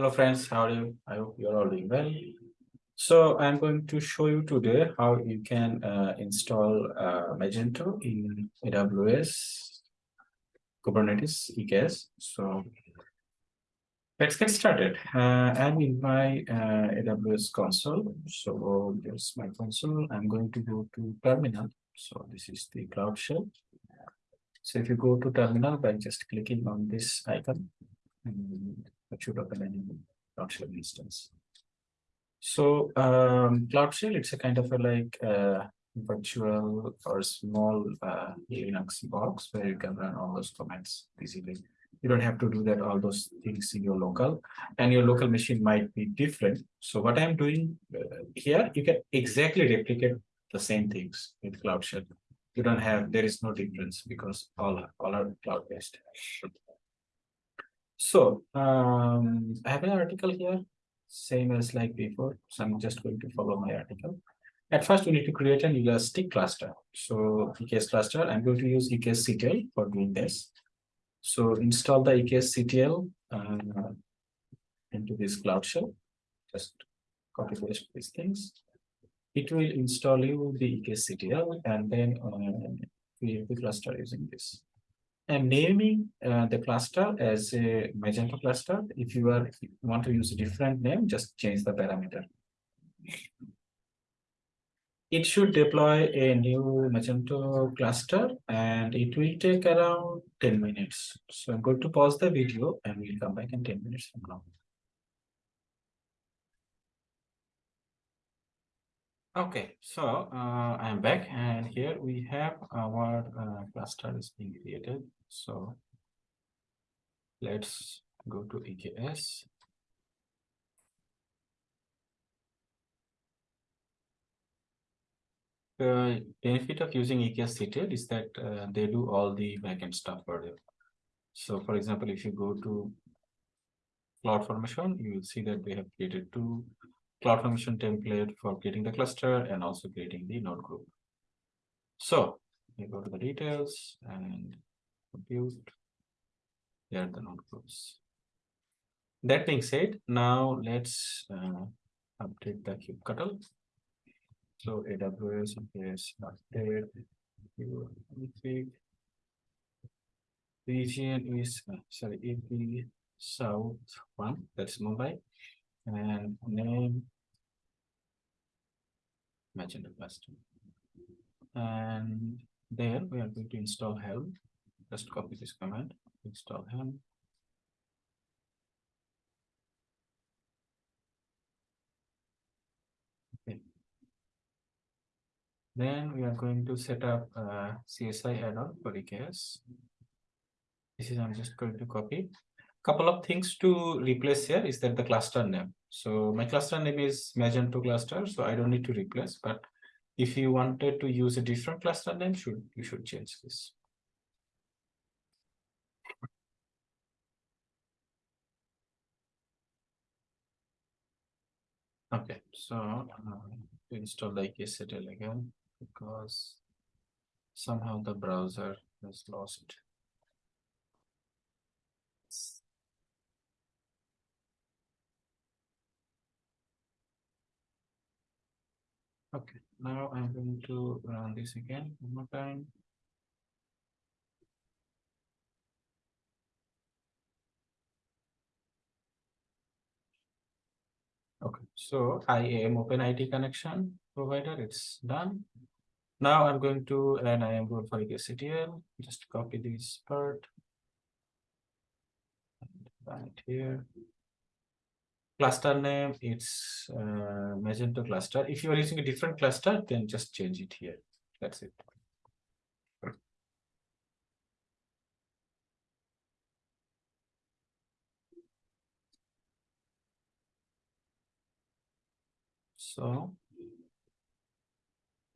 Hello friends, how are you? I hope you're all doing well. So I'm going to show you today how you can uh, install uh, Magento in AWS Kubernetes EKS. So let's get started. Uh, I'm in my uh, AWS console. So there's my console. I'm going to go to terminal. So this is the Cloud Shell. So if you go to terminal by just clicking on this icon, and any Cloud Shell instance. So um, Cloud Shell, it's a kind of a like uh, virtual or small uh, Linux box where you can run all those commands easily. You don't have to do that all those things in your local, and your local machine might be different. So what I'm doing uh, here, you can exactly replicate the same things with Cloud Shell. You don't have there is no difference because all are, all are cloud based. So um, I have an article here, same as like before. So I'm just going to follow my article. At first, we need to create an elastic cluster. So EKS cluster, I'm going to use EKS CTL for doing this. So install the EKS CTL uh, into this Cloud Shell. Just copy paste these things. It will install you the EKS CTL and then uh, create the cluster using this. I'm naming uh, the cluster as a Magento cluster. If you are if you want to use a different name, just change the parameter. It should deploy a new Magento cluster and it will take around 10 minutes. So I'm going to pause the video and we'll come back in 10 minutes from now. Okay, so uh, I'm back and here we have our uh, cluster is being created. So let's go to EKS. The benefit of using EKS CTL is that uh, they do all the backend stuff for you. So for example, if you go to CloudFormation, you will see that they have created two CloudFormation template for creating the cluster and also creating the node group. So we go to the details and compute. Are the node groups. That being said, now let's uh, update the kubectl. So AWS is update. Region is uh, sorry, AP South one, that's Mumbai and name Magento cluster. And there we are going to install Helm. Just copy this command, install Helm. Okay. Then we are going to set up uh, a CSI add-on for EKS. This is I'm just going to copy couple of things to replace here is that the cluster name. So my cluster name is Magento cluster, so I don't need to replace, but if you wanted to use a different cluster name, should you should change this. Okay, so uh, install the EKS CTL again because somehow the browser has lost Okay, now I'm going to run this again one more time. Okay, so IAM OpenID connection provider, it's done. Now I'm going to run I am going for CTL, just copy this part. And run here. Cluster name it's uh, magento cluster. If you are using a different cluster then just change it here. That's it so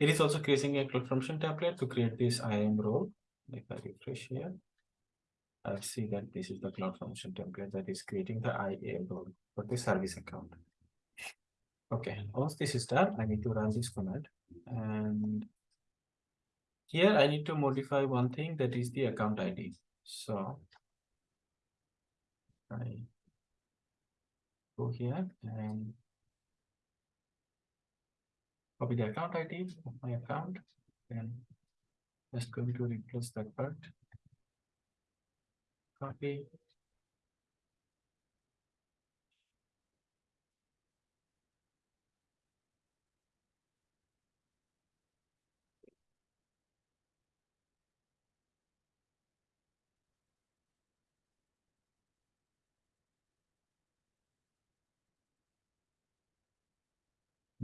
it is also creating a cloud CloudFormation template to create this IAM role if I refresh here I'll see that this is the cloud CloudFormation template that is creating the IAM role for the service account. Okay, once this is done, I need to run this command. And here I need to modify one thing that is the account ID. So I go here and copy the account ID of my account and just going to replace that part. Copy.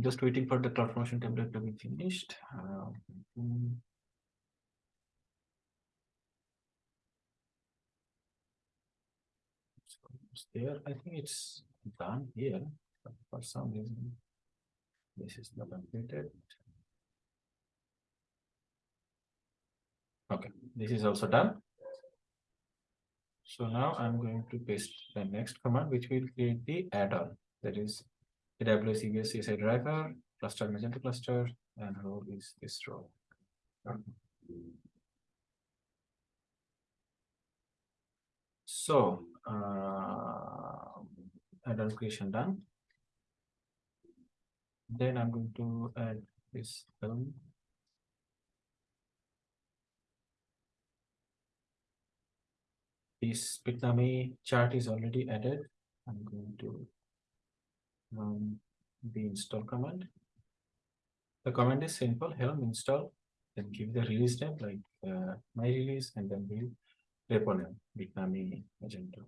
Just waiting for the CloudFormation template to be finished. Uh, there, I think it's done here, for some reason. This is not completed. Okay, this is also done. So now I'm going to paste the next command, which will create the add-on, that is AWS EBS CSI driver, cluster Magento cluster, and role is this role. So, uh, add-on creation done. Then I'm going to add this Helm. This Bitnami chart is already added. I'm going to run the install command. The command is simple, helm install, then give the release name like uh, my release and then the repo name, Bitnami Magento.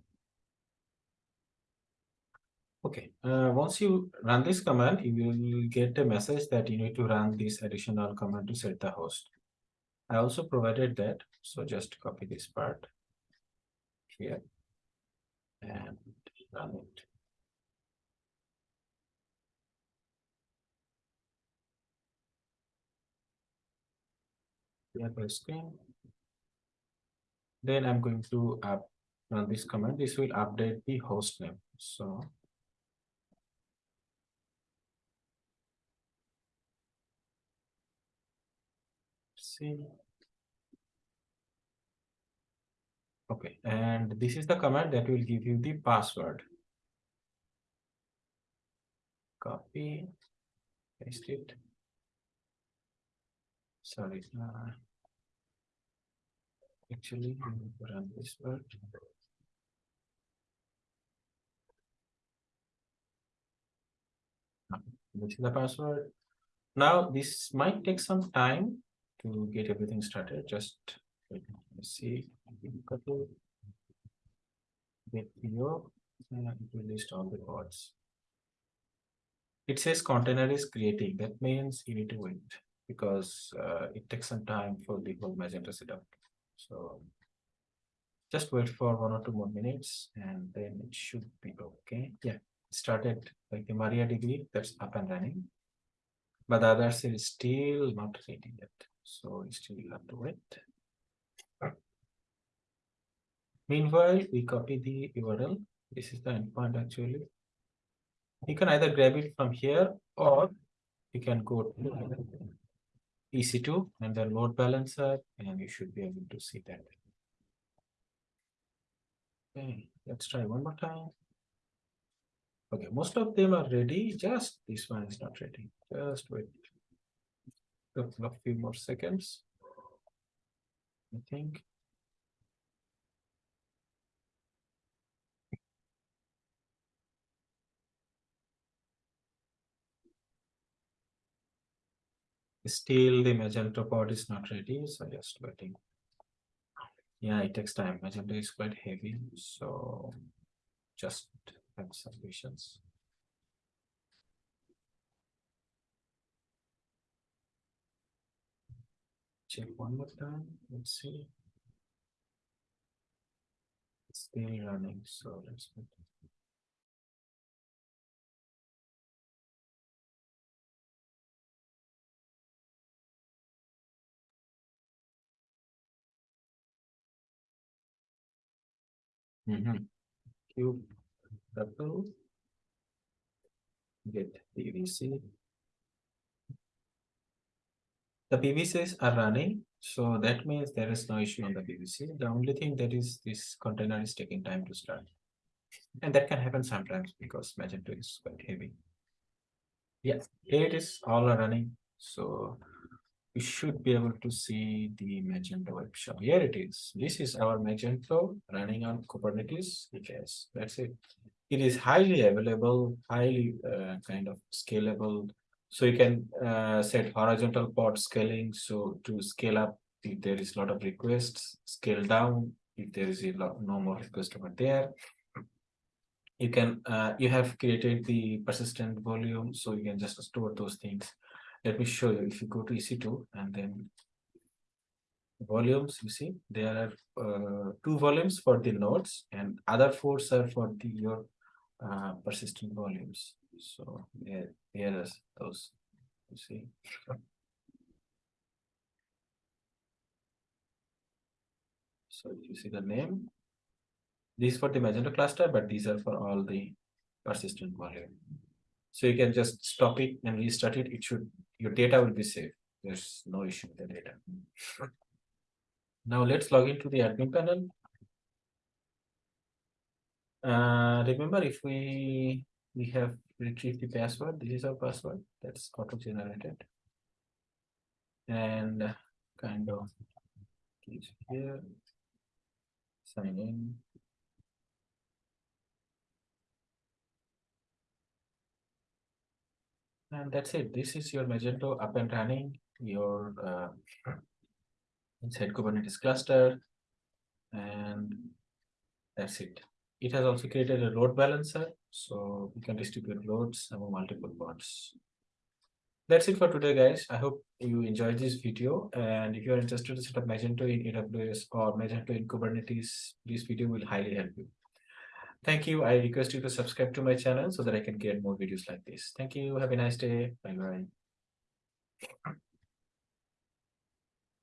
Okay, uh, once you run this command, you will get a message that you need to run this additional command to set the host. I also provided that, so just copy this part here and run it. Here the screen. Then I'm going to run this command. This will update the host name. So see. Okay, and this is the command that will give you the password. Copy, paste it. Sorry, uh, actually, run this part. Uh, This is the password. Now, this might take some time to get everything started. Just let's see. Couple. Video, and it will list all the pods. It says container is creating. That means you need to wait because uh, it takes some time for the whole Magento setup. So just wait for one or two more minutes and then it should be okay. Yeah, started like the MariaDB that's up and running. But the others is still not ready yet. So we still have to wait. Meanwhile, we copy the URL. This is the endpoint actually. You can either grab it from here or you can go to EC2 and then load balancer and you should be able to see that. Okay, let's try one more time. Okay, most of them are ready, just this one is not ready. Just wait. a few more seconds. I think. Still the Magento pod is not ready, so just waiting. Yeah, it takes time. Magento is quite heavy, so just have some patience. Check one more time. Let's see. It's still running, so let's wait. Mhm. Cube, double. Get PVC. The PVCs are running, so that means there is no issue on the PVC. The only thing that is this container is taking time to start. And that can happen sometimes because Magento is quite heavy. Yeah, it is all running. So we should be able to see the Magento web shop. Here it is. This is our Magento running on Kubernetes EKS. That's it. It is highly available, highly uh, kind of scalable. So you can uh, set horizontal pod scaling. So to scale up, if there is a lot of requests, scale down if there is a lot, no more request over there. You can uh, you have created the persistent volume, so you can just store those things let me show you. If you go to ec2 and then volumes you see there are uh, two volumes for the nodes and other four are for the your uh, persistent volumes. So here, here is those you see. So you see the name these for the magento cluster but these are for all the persistent volume so you can just stop it and restart it it should your data will be safe. There's no issue with the data. Now let's log into the admin panel. Uh, remember, if we we have retrieved the password, this is our password that's auto-generated. And kind of here, sign in. And that's it. This is your Magento up and running, your uh, inside Kubernetes cluster. And that's it. It has also created a load balancer, so you can distribute loads among multiple pods. That's it for today, guys. I hope you enjoyed this video. And if you're interested to set up Magento in AWS or Magento in Kubernetes, this video will highly help you. Thank you. I request you to subscribe to my channel so that I can get more videos like this. Thank you. Have a nice day. Bye bye.